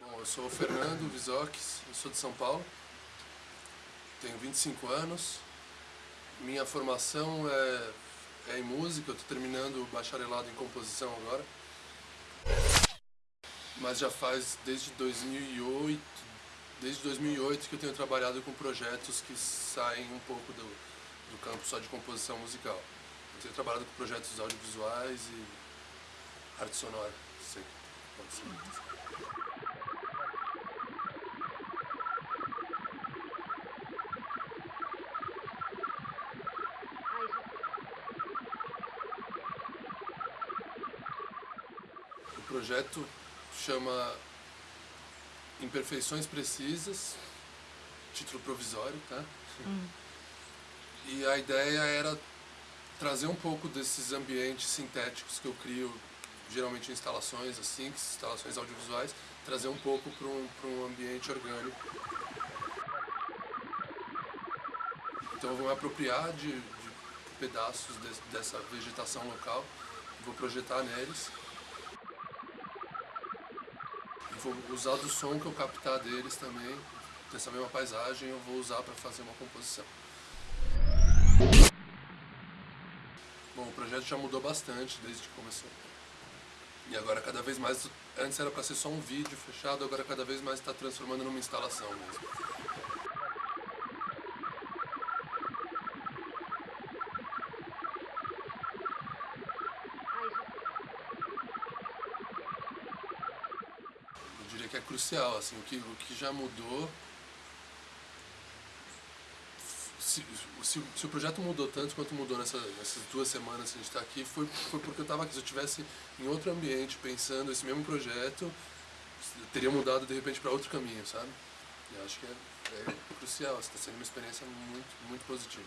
eu sou o Fernando Visoques, eu sou de São Paulo, tenho 25 anos, minha formação é, é em música, eu estou terminando o bacharelado em composição agora, mas já faz desde 2008, desde 2008 que eu tenho trabalhado com projetos que saem um pouco do, do campo só de composição musical. Eu tenho trabalhado com projetos audiovisuais e arte sonora, sei que pode ser. Projeto chama Imperfeições Precisas, título provisório, tá? E a ideia era trazer um pouco desses ambientes sintéticos que eu crio, geralmente em instalações assim, instalações audiovisuais, trazer um pouco para um, pra um ambiente orgânico. Então eu vou me apropriar de, de pedaços de- dessa vegetação local, vou projetar neles vou usar do som que eu captar deles também, dessa mesma paisagem, eu vou usar para fazer uma composição. Bom, o projeto já mudou bastante desde que começou. E agora cada vez mais, antes era para ser só um vídeo fechado, agora cada vez mais está transformando numa instalação mesmo. Que é crucial, assim, o que, o que já mudou. Se, se, se o projeto mudou tanto quanto mudou nessa, nessas duas semanas que a gente está aqui, foi, foi porque eu estava aqui. Se eu estivesse em outro ambiente pensando esse mesmo projeto, teria mudado de repente para outro caminho, sabe? E acho que é, é crucial, está sendo uma experiência muito, muito positiva.